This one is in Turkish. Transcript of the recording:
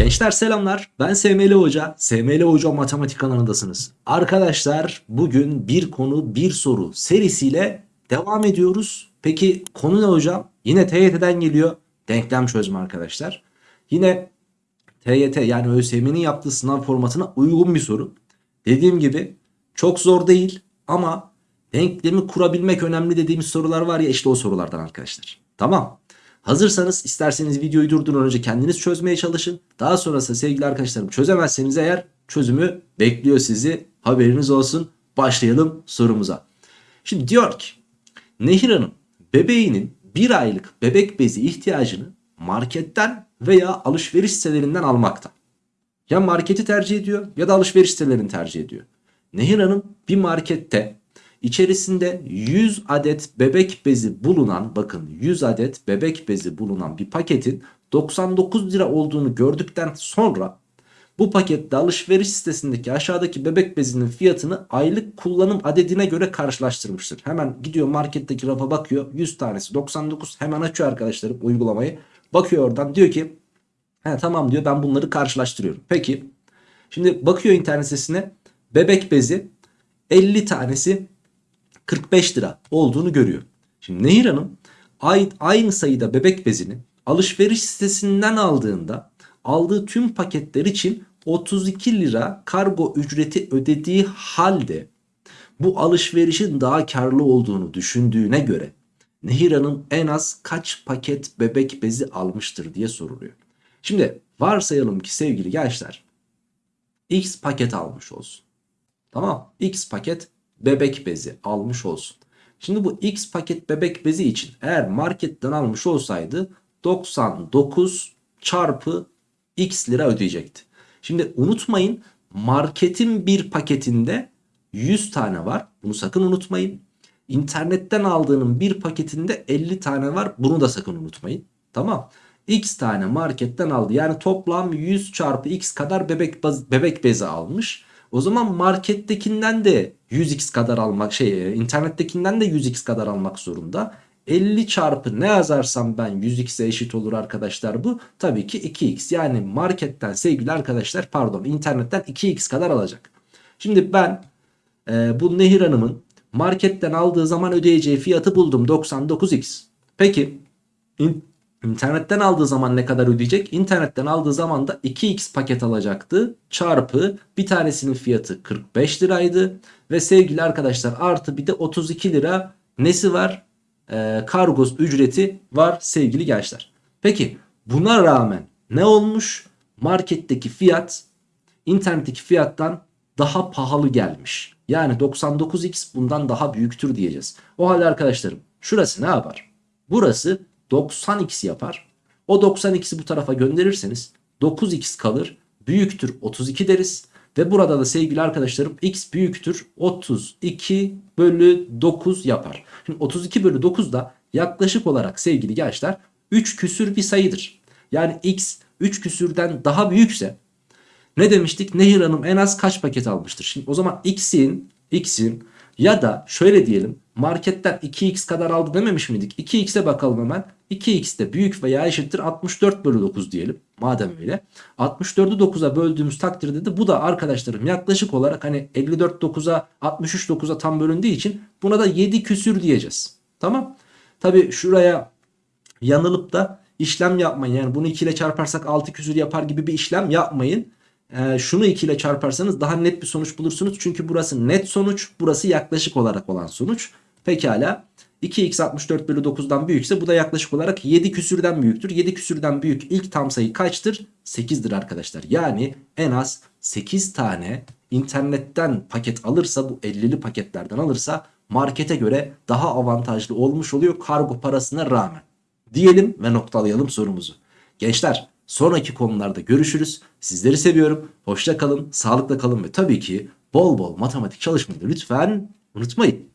Gençler selamlar. Ben SML Hoca. SML Hoca Matematik kanalındasınız. Arkadaşlar bugün bir konu bir soru serisiyle devam ediyoruz. Peki konu ne hocam? Yine TYT'den geliyor. Denklem çözme arkadaşlar. Yine TYT yani ÖSYM'nin yaptığı sınav formatına uygun bir soru. Dediğim gibi çok zor değil ama denklemi kurabilmek önemli dediğimiz sorular var ya işte o sorulardan arkadaşlar. Tamam. Hazırsanız isterseniz videoyu durdurun önce kendiniz çözmeye çalışın. Daha sonrasında sevgili arkadaşlarım çözemezseniz eğer çözümü bekliyor sizi. Haberiniz olsun. Başlayalım sorumuza. Şimdi diyor ki Nehir Hanım bebeğinin bir aylık bebek bezi ihtiyacını marketten veya alışveriş sitelerinden almakta. Ya marketi tercih ediyor ya da alışveriş sitelerini tercih ediyor. Nehir Hanım bir markette içerisinde 100 adet bebek bezi bulunan bakın 100 adet bebek bezi bulunan bir paketin 99 lira olduğunu gördükten sonra bu pakette alışveriş sitesindeki aşağıdaki bebek bezinin fiyatını aylık kullanım adedine göre karşılaştırmıştır. Hemen gidiyor marketteki rafa bakıyor 100 tanesi 99 hemen açıyor arkadaşlarım uygulamayı. Bakıyor oradan diyor ki He, tamam diyor ben bunları karşılaştırıyorum. Peki şimdi bakıyor internet sitesine bebek bezi 50 tanesi 45 lira olduğunu görüyor. Şimdi Nehir Hanım aynı sayıda bebek bezini alışveriş sitesinden aldığında aldığı tüm paketler için 32 lira kargo ücreti ödediği halde bu alışverişin daha karlı olduğunu düşündüğüne göre Nehir Hanım en az kaç paket bebek bezi almıştır diye soruluyor. Şimdi varsayalım ki sevgili gençler X paket almış olsun. Tamam X paket bebek bezi almış olsun. Şimdi bu X paket bebek bezi için eğer marketten almış olsaydı 99 çarpı X lira ödeyecekti. Şimdi unutmayın marketin bir paketinde 100 tane var. Bunu sakın unutmayın. İnternetten aldığının bir paketinde 50 tane var. Bunu da sakın unutmayın. Tamam. X tane marketten aldı. Yani toplam 100 çarpı X kadar bebek, bebek bezi almış. O zaman markettekinden de 100x kadar almak şey internettekinden de 100x kadar almak zorunda. 50 çarpı ne yazarsam ben 100x'e eşit olur arkadaşlar bu. Tabii ki 2x yani marketten sevgili arkadaşlar pardon internetten 2x kadar alacak. Şimdi ben e, bu Nehir Hanım'ın marketten aldığı zaman ödeyeceği fiyatı buldum 99x. Peki İnternetten aldığı zaman ne kadar ödeyecek? İnternetten aldığı zaman da 2x paket alacaktı. Çarpı bir tanesinin fiyatı 45 liraydı. Ve sevgili arkadaşlar artı bir de 32 lira nesi var? Ee, kargos ücreti var sevgili gençler. Peki buna rağmen ne olmuş? Marketteki fiyat internetteki fiyattan daha pahalı gelmiş. Yani 99x bundan daha büyüktür diyeceğiz. O halde arkadaşlarım şurası ne yapar? Burası 90x yapar. O 90x'i bu tarafa gönderirseniz 9x kalır. Büyüktür 32 deriz. Ve burada da sevgili arkadaşlarım x büyüktür 32 bölü 9 yapar. Şimdi 32 bölü 9 da yaklaşık olarak sevgili gençler 3 küsür bir sayıdır. Yani x 3 küsürden daha büyükse ne demiştik? Nehir Hanım en az kaç paket almıştır? Şimdi o zaman x'in x'in ya da şöyle diyelim marketten 2x kadar aldı dememiş miydik? 2x'e bakalım hemen. 2x de büyük veya eşittir 64 bölü 9 diyelim. Madem öyle. 64'ü 9'a böldüğümüz takdirde de bu da arkadaşlarım yaklaşık olarak hani 54 9'a 63 9'a tam bölündüğü için buna da 7 küsür diyeceğiz. Tamam. Tabi şuraya yanılıp da işlem yapmayın. Yani bunu 2 ile çarparsak 6 küsür yapar gibi bir işlem yapmayın. Ee, şunu 2 ile çarparsanız daha net bir sonuç bulursunuz. Çünkü burası net sonuç. Burası yaklaşık olarak olan sonuç. Pekala. 2x 64 bölü 9'dan büyükse bu da yaklaşık olarak 7 küsürden büyüktür. 7 küsürden büyük ilk tam sayı kaçtır? 8'dir arkadaşlar. Yani en az 8 tane internetten paket alırsa bu 50'li paketlerden alırsa markete göre daha avantajlı olmuş oluyor kargo parasına rağmen. Diyelim ve noktalayalım sorumuzu. Gençler sonraki konularda görüşürüz. Sizleri seviyorum. Hoşça kalın, sağlıkla kalın ve tabii ki bol bol matematik çalışmayı lütfen unutmayın.